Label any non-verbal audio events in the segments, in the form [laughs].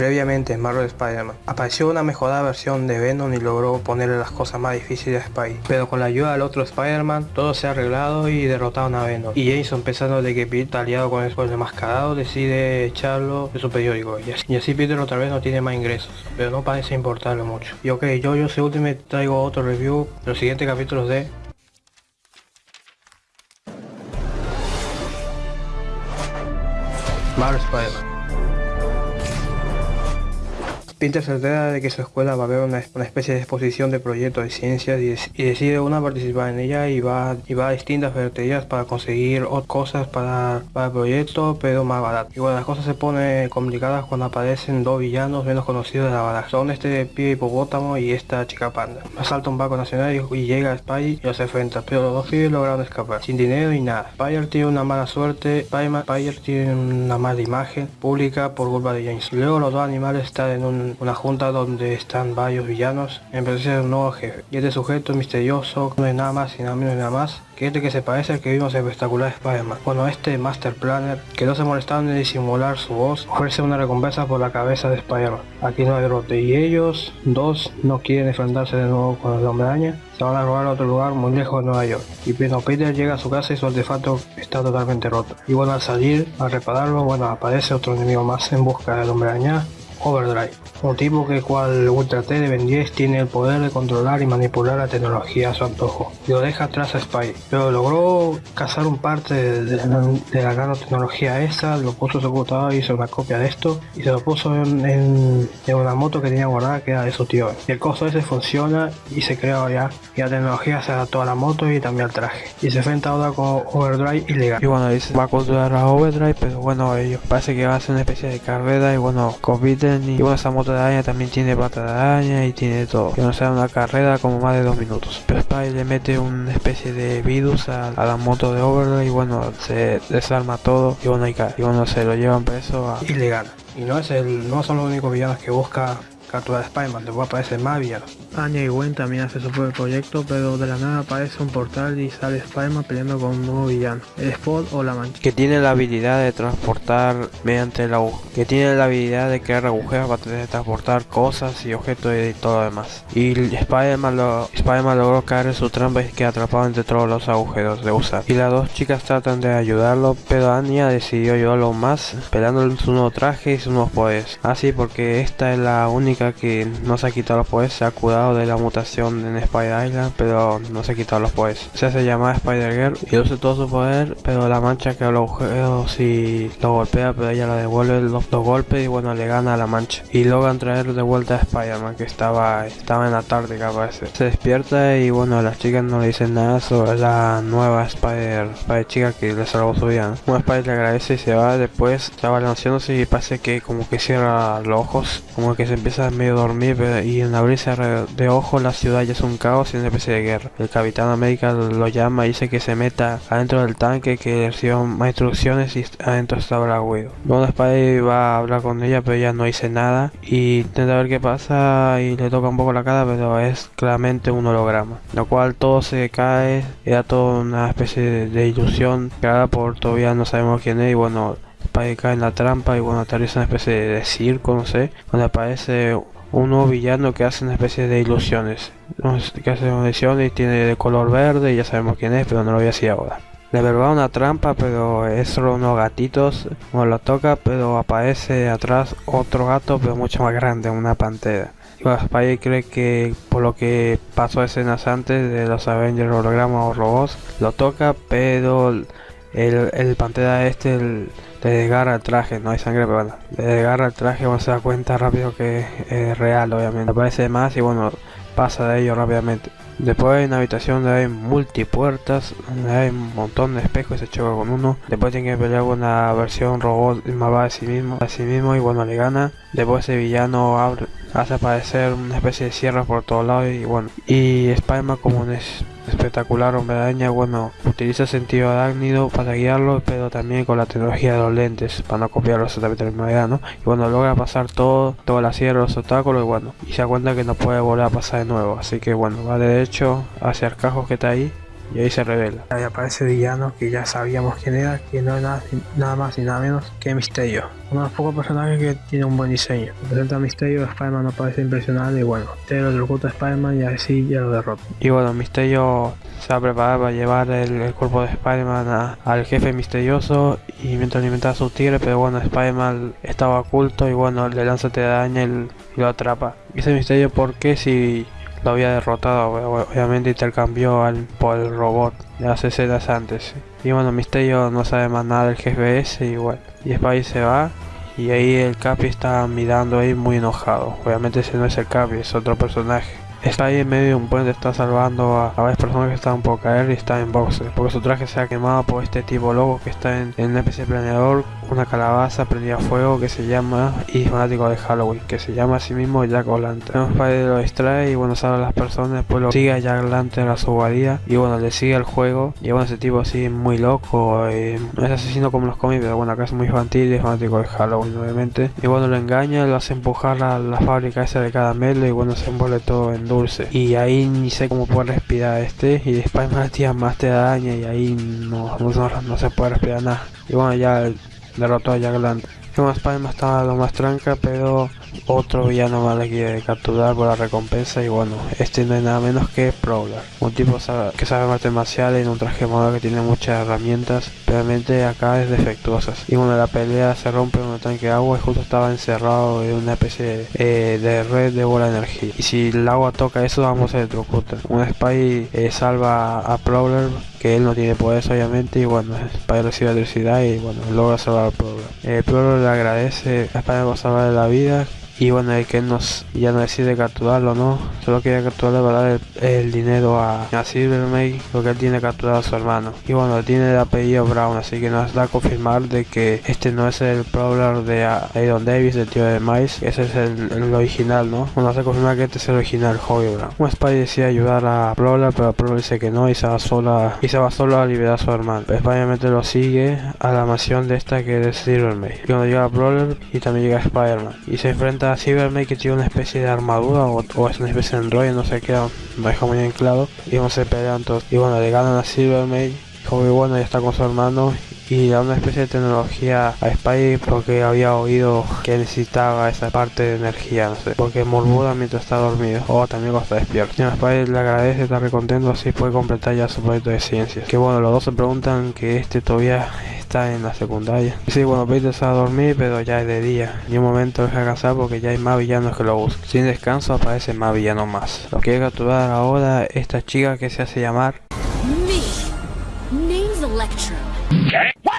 Previamente en Marvel Spider-Man apareció una mejorada versión de Venom y logró ponerle las cosas más difíciles a Spidey. Pero con la ayuda del otro Spider-Man todo se ha arreglado y derrotaron a Venom. Y Jason pensando de que Peter aliado con el mascarado decide echarlo de su periódico. Y así, Peter otra vez no tiene más ingresos. Pero no parece importarle mucho. Y ok, yo yo soy último traigo otro review los siguientes capítulos de Marvel Spider-Man. Peter se de que su escuela va a haber una, especie de exposición de proyectos de ciencias y, decide una participar en ella y va, y va a distintas ferreterías para conseguir cosas para, para el proyecto pero más barato. Y bueno, las cosas se ponen complicadas cuando aparecen dos villanos menos conocidos de la baraja. Son este pibe hipopótamo y esta chica panda. Asalta un barco nacional y, llega a Spy y los enfrenta, pero los dos pibes lograron escapar, sin dinero y nada. Spider tiene una mala suerte, Spider tiene una mala imagen pública por culpa de James. Luego los dos animales están en un una junta donde están varios villanos de un nuevo jefe. Y este sujeto misterioso no es nada más y nada menos nada más que este que se parece al que vimos en espectacular Spider-Man. Bueno, este Master Planner, que no se molestaron en disimular su voz, ofrece una recompensa por la cabeza de Spider-Man. Aquí no hay derrote y ellos, dos, no quieren enfrentarse de nuevo con el hombre araña. Se van a robar a otro lugar muy lejos de Nueva York. Y bueno, Peter llega a su casa y su artefacto está totalmente roto. Y bueno, al salir a repararlo, bueno, aparece otro enemigo más en busca del hombre araña Overdrive, un tipo que cual Ultra T de Ben 10 tiene el poder de controlar y manipular la tecnología a su antojo, y lo deja atrás a Spy, pero logró cazar un parte de, de, de la nanotecnología esa, lo puso en su computador, hizo una copia de esto, y se lo puso en, en, una moto que tenía guardada que era de su tío. Y el costo ese funciona y se crea ya, y la tecnología se adaptó a la moto y también al traje. Y se enfrenta ahora con Overdrive ilegal. Y bueno, dice, va a controlar a Overdrive, pero bueno, ellos parece que va a hacer una especie de carrera y bueno, compite y bueno esa moto de araña también tiene pata de araña y tiene todo. Que no sea una carrera como más de dos minutos. Pero Spy le mete una especie de virus a, la moto de Overlord y bueno se desarma todo y bueno, y, y bueno se lo llevan preso a ilegal. Y no es el no son los únicos villanos que busca capturar Spider-Man, después aparece villanos. Anya y Gwen también hace su propio proyecto, pero de la nada aparece un portal y sale Spider-Man peleando con un nuevo villano, el Spot o la Mancha. Que tiene la habilidad de transportar mediante la que tiene la habilidad de crear agujeros para transportar cosas y objetos y todo lo demás. Y Spider-Man lo, Spider logró caer en su trampa y queda atrapado entre todos los agujeros de usar. Y las dos chicas tratan de ayudarlo, pero Anya decidió ayudarlo más, peleando su nuevo traje y sus nuevos poderes. Así porque esta es la única que no se ha quitado los poderes, se ha curado de la mutación en Spider Island, pero no se ha quitado los poderes. Se hace llamar Spider Girl y usa todo su poder, pero la mancha que los agujeros y lo golpea, pero ella le devuelve los, los, golpes y bueno, le gana a la mancha. Y logran traer de vuelta a Spider-Man, que estaba, estaba en la tarde parece. Se despierta y bueno, las chicas no le dicen nada sobre la nueva Spider, Spider chica que le salvó su vida. ¿no? Spider le agradece y se va, después está balanceándose y parece que como que cierra los ojos, como que se empieza a medio dormir y en abrirse de ojos la ciudad ya es un caos y una especie de guerra. El Capitán América lo llama y dice que se meta adentro del tanque, que reciba más instrucciones y adentro está Black Widow. Bueno, Spidey va a hablar con ella pero ella no dice nada y intenta ver qué pasa y le toca un poco la cara pero es claramente un holograma. Lo cual todo se cae, era toda una especie de, de ilusión creada por todavía no sabemos quién es y bueno Spidey cae en la trampa y bueno aterriza una especie de circo, no sé, donde aparece un nuevo villano que hace una especie de ilusiones. Que hace ilusiones y tiene de color verde y ya sabemos quién es, pero no lo voy a decir ahora. De verdad una trampa, pero es solo unos gatitos. No lo toca, pero aparece atrás otro gato, pero mucho más grande, una pantera. Y Spidey cree que por lo que pasó escenas antes de los Avengers hologramas o robots, lo toca, pero el, el pantera este... le desgarra el traje, no hay sangre, pero bueno, le desgarra el traje, uno se da cuenta rápido que es real, obviamente. Aparece más y bueno, pasa de ello rápidamente. Después hay una habitación donde hay multipuertas, donde hay un montón de espejos y se choca con uno. Después tiene que pelear con una versión robot malvada de sí mismo, a sí mismo y bueno, le gana. Después ese villano abre, hace aparecer una especie de sierra por todos lados y bueno. Y Spider-Man como un espectacular hombre araña, bueno, utiliza sentido arácnido para guiarlo, pero también con la tecnología de los lentes, para no copiarlo exactamente de la misma ¿no? Y bueno, logra pasar todo, toda la sierra, los obstáculos y bueno, y se da cuenta que no puede volver a pasar de nuevo, así que bueno, va derecho hacia el cajo que está ahí y ahí se revela. Ahí aparece villano que ya sabíamos quién era, que no es nada, nada más y nada menos que Misterio. Uno de los pocos personajes que tiene un buen diseño. Presenta a Misterio, Spider-Man no parece impresionante y bueno, te lo derrota a Spider-Man y así ya lo derrota. Y bueno, Misterio se va a preparar para llevar el, cuerpo de Spider-Man al jefe misterioso y mientras alimenta a su tigre, pero bueno, Spider-Man estaba oculto y bueno, le lanza te daña y lo atrapa. Y ese misterio porque si lo había derrotado, obviamente intercambió al, por el robot de las escenas antes. Y bueno, Misterio no sabe más nada del jefe ese y bueno, y Spidey se va y ahí el Capi está mirando ahí muy enojado. Obviamente ese no es el Capi, es otro personaje. Está ahí en medio de un puente, está salvando a, varias personas que están por caer y está en boxe. Porque su traje se ha quemado por este tipo loco que está en, en un de planeador, una calabaza prendida a fuego que se llama, y fanático de Halloween, que se llama a sí mismo Jack O'Lantern. Spider lo distrae y bueno, salva a las personas, después lo sigue a Jack O'Lantern a su guarida y bueno, le sigue el juego. Y bueno, ese tipo así muy loco, eh, no es asesino como los cómics, pero bueno, acá es muy infantil y es fanático de Halloween obviamente. Y bueno, lo engaña, lo hace empujar a la fábrica esa de caramelo y bueno, se envuelve todo en dulce. Y ahí ni sé cómo puede respirar este. Y después [laughs] más tía más te daña y ahí no, no, se puede respirar nada. Y bueno, ya derrotó a Jack Lantern. Bueno, Spider-Man estaba lo más tranca, pero otro villano más le quiere capturar por la recompensa y bueno, este no es nada menos que Prowler, un tipo que sabe artes marciales en un traje moda que tiene muchas herramientas, realmente acá es defectuosas. Y bueno, la pelea se rompe en un tanque de agua y justo estaba encerrado en una especie eh, de red de bola de energía. Y si el agua toca eso, vamos a electrocutar. Un Spy eh, salva a Prowler, que él no tiene poderes obviamente, y bueno, Spy recibe electricidad y bueno, logra salvar a Prowler. Eh, Prowler le agradece a Spy por salvarle la vida, y bueno el que nos ya no decide capturarlo no solo quiere capturarle para dar el, dinero a, a Silvermake porque él tiene capturado a su hermano. Y bueno tiene el apellido Brown así que nos da a confirmar de que este no es el Prowler de Aaron Davis el tío de Miles. Ese es el, original no bueno hace confirmar que este es el original Hobby Brown. Un Spy decide ayudar a Prowler pero Prowler dice que no y se va sola y se va solo a liberar a su hermano. Obviamente lo sigue a la mansión de esta que es Silvermake y cuando llega Prowler y también llega Spider-Man y se enfrenta Cybermate que tiene una especie de armadura o, es una especie de android, no sé qué, me deja muy bien claro. Y vamos a pelear todos. Y bueno, le ganan a Cybermate. Como bueno, ya está con su hermano y da una especie de tecnología a Spidey porque había oído que necesitaba esa parte de energía, no sé, porque morbuda mientras está dormido o también cuando está despierto. Y a Spidey le agradece, está recontento, así puede completar ya su proyecto de ciencias. Que bueno, los dos se preguntan que este todavía está en la secundaria. Sí, bueno, Peter se va a dormir, pero ya es de día. Y un momento deja cansar porque ya hay más villanos que lo buscan. Sin descanso aparece más villanos más. Lo quiere capturar ahora esta chica que se hace llamar...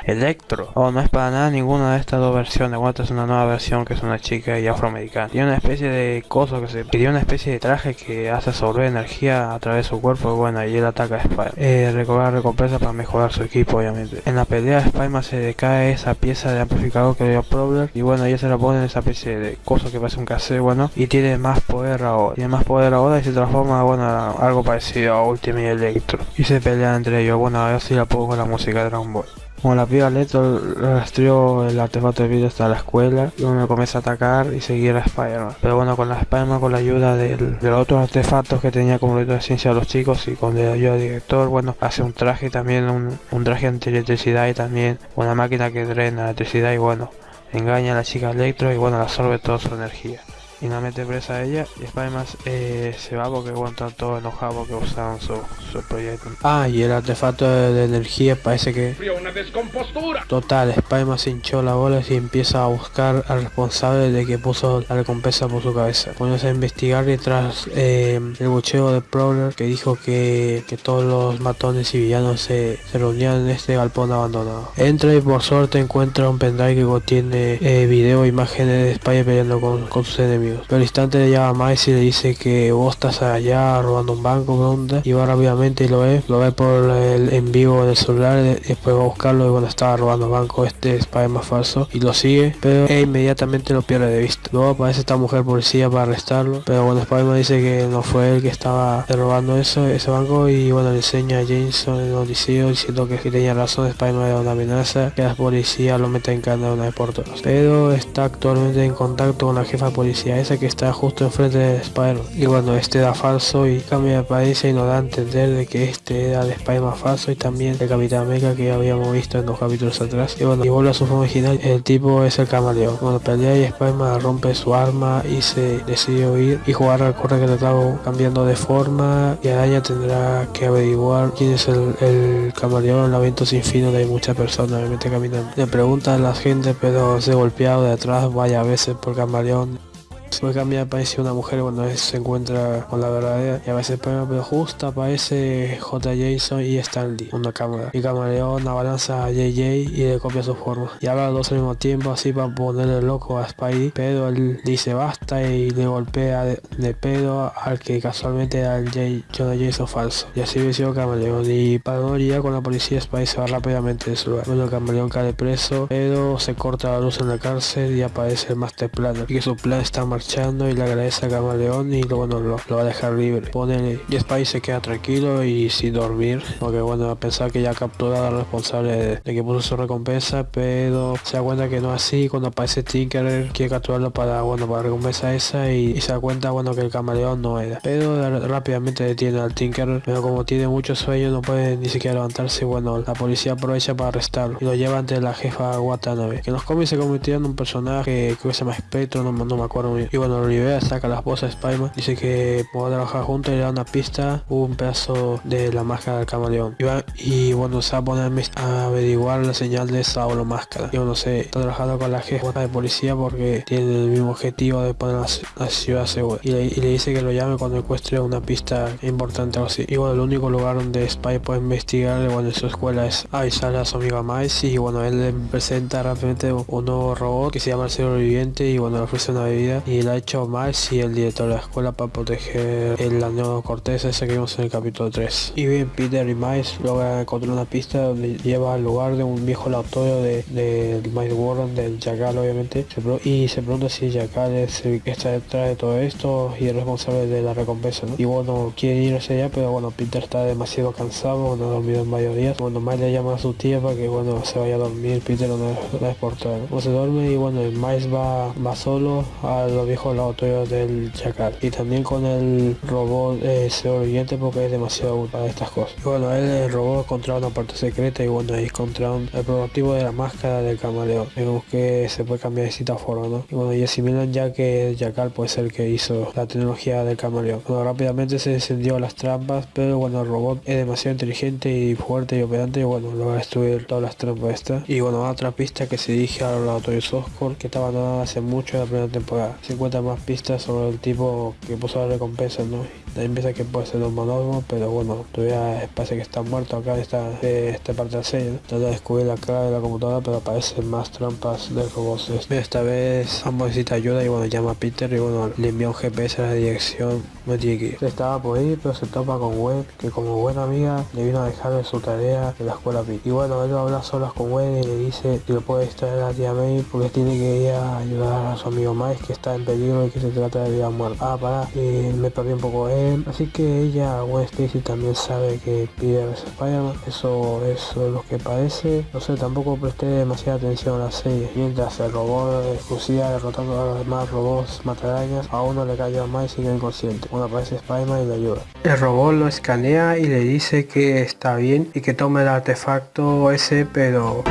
Electro. Oh, no es para nada ninguna de estas dos versiones. Esta es una nueva versión que es una chica y afroamericana. Tiene una especie de coso que se pidió una especie de traje que hace sobre energía a través de su cuerpo. Bueno, y él ataca a Spider. Eh, recobrar recompensa para mejorar su equipo, obviamente. En la pelea, Spider-Man se decae esa pieza de amplificador que dio Problem. Y bueno, ella se la pone en esa especie de coso que parece un cassette, bueno. Y tiene más poder ahora. Tiene más poder ahora y se transforma, bueno, algo parecido a Ultimate Electro. Y se pelea entre ellos. Bueno, ahora sí la pongo la música de Dragon Ball. Como la piba Leto rastreó el artefacto de vida hasta la escuela uno comienza a atacar y seguir a Spider-Man. Pero bueno, con la Spider-Man, con la ayuda del, de los otros artefactos que tenía como de ciencia de los chicos y con la ayuda del director, bueno, hace un traje también, un, un traje anti-electricidad y también una máquina que drena electricidad y bueno, engaña a la chica Electro y bueno, absorbe toda su energía y no mete presa a ella y Spider-Man eh, se va porque bueno, están todos enojados porque usaron su, su proyecto. Ah, y el artefacto de, energía parece que... una descompostura. Total, Spider-Man se hinchó la bola y empieza a buscar al responsable de que puso la recompensa por su cabeza. Poniéndose a investigar y tras eh, el bucheo de Prowler que dijo que, que todos los matones y villanos se, se, reunían en este galpón abandonado. Entra y por suerte encuentra un pendrive que contiene eh, video e imágenes de Spider peleando con, con sus enemigos. Pero al instante le llama a Miles y le dice que vos estás allá robando un banco, onda? Y va rápidamente y lo ve, lo ve por el en vivo del celular, después va a buscarlo y bueno estaba robando banco este spider más falso y lo sigue, pero e inmediatamente lo pierde de vista. Luego aparece esta mujer policía para arrestarlo, pero bueno Spider-Man dice que no fue él que estaba robando eso, ese banco y bueno le enseña a Jameson el noticiero diciendo que, tenía razón, Spider-Man era una amenaza, que la policía lo mete en cana una vez por todas. Pero está actualmente en contacto con la jefa de policía parece que está justo enfrente de Spider y bueno este da falso y cambia de país y nos da a entender de que este era de Spider-Man falso y también el Capitán América que habíamos visto en los capítulos atrás. Y bueno y vuelve a su forma original. El tipo es el camaleón. Cuando pelea y Spider-Man rompe su arma y se decide huir y jugar al corre que le estaba cambiando de forma y Araña tendrá que averiguar quién es el, el camaleón el laberinto sin fin donde hay muchas personas obviamente caminando. Le pregunta a la gente pero se golpeado de atrás vaya veces por camaleón Puede cambiar aparece una mujer cuando se encuentra con la verdadera y a veces pero justo aparece J. Jason y Stanley una cámara. Y camaleón abalanza a JJ y le copia su forma. Y habla dos al mismo tiempo así para ponerle loco a Spidey pero él dice basta y le golpea de, pedo al que casualmente era el J. Jonah Jason falso. Y así venció camaleón. Y para no lidiar con la policía Spidey se va rápidamente de su lugar. Bueno camaleón cae preso pero se corta la luz en la cárcel y aparece el Master Planner. Y que su plan está mal y le agradece a Camaleón y luego no, lo, va a dejar libre. Pone y Spy se queda tranquilo y sin dormir, porque bueno, a pensar que ya captura al responsable de, que puso su recompensa, pero se da cuenta que no así cuando aparece Tinkerer quiere capturarlo para bueno para recompensa esa y, se da cuenta bueno que el camaleón no era. Pero rápidamente detiene al Tinkerer, pero como tiene mucho sueño no puede ni siquiera levantarse, bueno, la policía aprovecha para arrestarlo y lo lleva ante la jefa Watanabe, que en los cómics se convirtió en un personaje que se llama Spectro, no, no me acuerdo bien. Y bueno, Rivera saca la esposa de Spiderman, dice que puedo trabajar juntos y le da una pista, un pedazo de la máscara del camaleón. Y, bueno, se va a poner a averiguar la señal de esa o la máscara. Y bueno, se está trabajando con la jefa de policía porque tiene el mismo objetivo de poner la, ciudad segura. Y le, dice que lo llame cuando encuentre una pista importante o así. Y bueno, el único lugar donde Spy puede investigar, bueno, en su escuela es avisar a su amiga Miles y bueno, él le presenta rápidamente un nuevo robot que se llama el sobreviviente y bueno, le ofrece una bebida y ha hecho más y el director de la escuela para proteger el anillo cortés ese que vimos en el capítulo 3. Y bien, Peter y Miles logran encontrar una pista donde lleva al lugar de un viejo laboratorio de, de Miles Warren, del Jackal obviamente, y se pregunta si Jackal es el que está detrás de todo esto y el responsable de la recompensa, ¿no? Y bueno, quiere ir hacia allá, pero bueno, Peter está demasiado cansado, no ha dormido en varios días. Bueno, Miles le llama a su tía para que bueno, se vaya a dormir, Peter no es por todo. se duerme y bueno, Miles va, va solo a los viejos laboratorios del Chacal y también con el robot eh, oyente porque es demasiado útil para estas cosas. Y bueno, el robot encontró una parte secreta y bueno, ahí encontraron el prototipo de la máscara del camaleón. Vemos que se puede cambiar de cita forma, ¿no? Y bueno, y asimilan ya que el Chacal puede ser el que hizo la tecnología del camaleón. Bueno, rápidamente se encendió las trampas, pero bueno, el robot es demasiado inteligente y fuerte y operante y bueno, lo va a destruir todas las trampas estas. Y bueno, otra pista que se dirige a los laboratorios Oscorp que estaba abandonada hace mucho en la primera temporada. Encuentra más pistas sobre el tipo que puso la recompensa, ¿no? También piensa que puede ser un monólogo, pero bueno, todavía parece que está muerto acá esta, esta parte del sello. Trata de descubrir la cara de la computadora, pero aparecen más trampas de robots. Esta vez ambos necesita ayuda y bueno, llama a Peter y bueno, le envía un GPS a la dirección no tiene que ir. Estaba por ir, pero se topa con Web, que como buena amiga le vino a dejar su tarea de la escuela Pit. Y bueno, él habla solas con Web y le dice que lo puede extraer a tía May porque tiene que ir a ayudar a su amigo Miles que está en peligro y que se trata de vida muerta. Ah, para, y me perdí un poco él. Así que ella, Gwen Stacy, también sabe que pide a Spider-Man. Eso es lo que parece. No sé, tampoco presté demasiada atención a la serie. Mientras el robot exclusiva derrotando a los demás robots matarañas, a uno le cayó a Miles y queda inconsciente. Una aparece Spider-Man y le ayuda. El robot lo escanea y le dice que está bien y que tome el artefacto ese, pero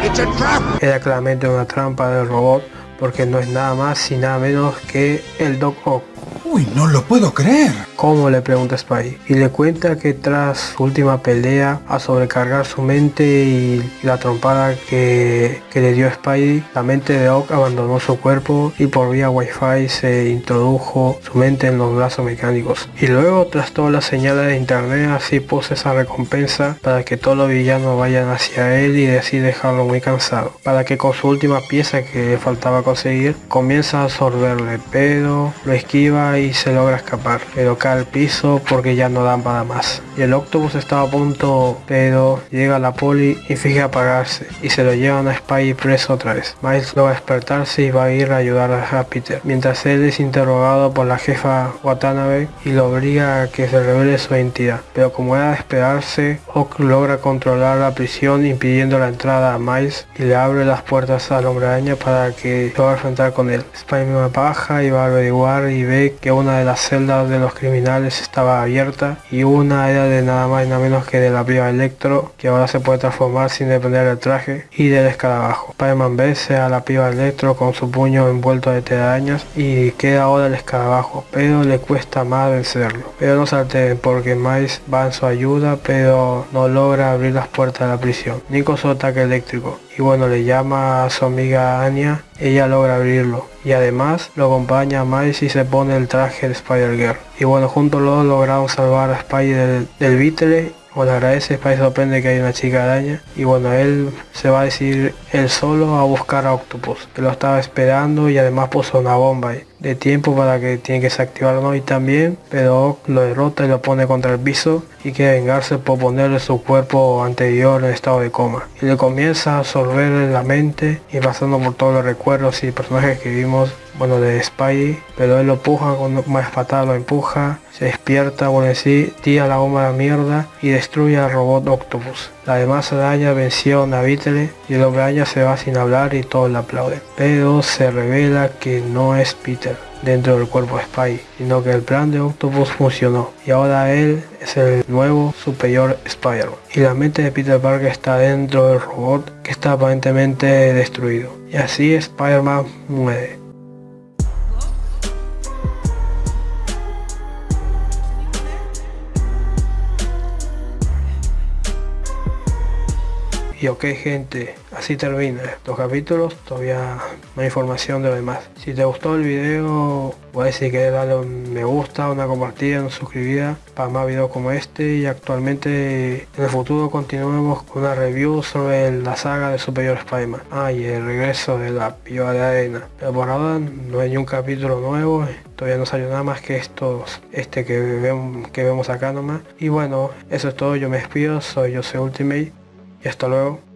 era claramente una trampa del robot porque no es nada más y nada menos que el Doc Ock. No lo puedo creer. ¿Cómo? le pregunta Spy. Y le cuenta que tras su última pelea a sobrecargar su mente y la trompada que, le dio Spidey, la mente de Ock abandonó su cuerpo y por vía wifi se introdujo su mente en los brazos mecánicos. Y luego tras todas las señales de internet así puso esa recompensa para que todos los villanos vayan hacia él y así dejarlo muy cansado. Para que con su última pieza que le faltaba conseguir comienza a absorberle, pero lo esquiva y se logra escapar, pero cae al piso porque ya no dan para más. Y el Octopus estaba a punto, pero llega la poli y finge apagarse y se lo llevan a Spy preso otra vez. Miles logra despertarse y va a ir a ayudar a Peter, mientras él es interrogado por la jefa Watanabe y lo obliga a que se revele su identidad. Pero como era de esperarse, Oak logra controlar la prisión impidiendo la entrada a Miles y le abre las puertas al hombre araña para que pueda enfrentar con él. Spider-Man baja y va a averiguar y ve que una de las celdas de los criminales estaba abierta y una era de nada más y nada menos que de la piba Electro que ahora se puede transformar sin depender del traje y del escarabajo. Spider-Man vence a la piba Electro con su puño envuelto de telarañas y queda ahora el escarabajo, pero le cuesta más vencerlo. Pero no salte porque Miles va en su ayuda, pero no logra abrir las puertas de la prisión. Nico su ataque eléctrico y bueno le llama a su amiga Anya, ella logra abrirlo y además lo acompaña a Miles y se pone el traje de Spider-Girl. Y bueno juntos los lograron salvar a Spider del, del bueno, agradece, Spy sorprende que hay una chica araña y bueno, él se va a decir él solo a buscar a Octopus, que lo estaba esperando y además puso una bomba de tiempo para que tiene que desactivarlo y también, pero lo derrota y lo pone contra el piso y quiere vengarse por ponerle su cuerpo anterior en estado de coma. Y le comienza a absorber la mente y pasando por todos los recuerdos y personajes que vimos bueno de Spidey. Pero él lo empuja con más patada lo empuja se despierta bueno sí tira la bomba a la mierda y destruye al robot Octopus. La demás araña venció a Beetle y el araña se va sin hablar y todos le aplauden pero se revela que no es Peter dentro del cuerpo de Spy, sino que el plan de Octopus funcionó y ahora él es el nuevo superior Spider-Man. Y la mente de Peter Parker está dentro del robot que está aparentemente destruido. Y así Spider-Man muere. Y ok gente, así termina los capítulos, todavía no hay información de lo demás. Si te gustó el video, voy a decir que darle un me gusta, una compartida, una suscribida para más videos como este y actualmente en el futuro continuemos con una review sobre la saga de Superior Spider-Man. Ah, y el regreso de la piba de arena. Pero por ahora no hay ni un capítulo nuevo, todavía no salió nada más que estos, este que vemos, que vemos acá nomás. Y bueno, eso es todo, yo me despido, soy Jose Ultimate y hasta luego.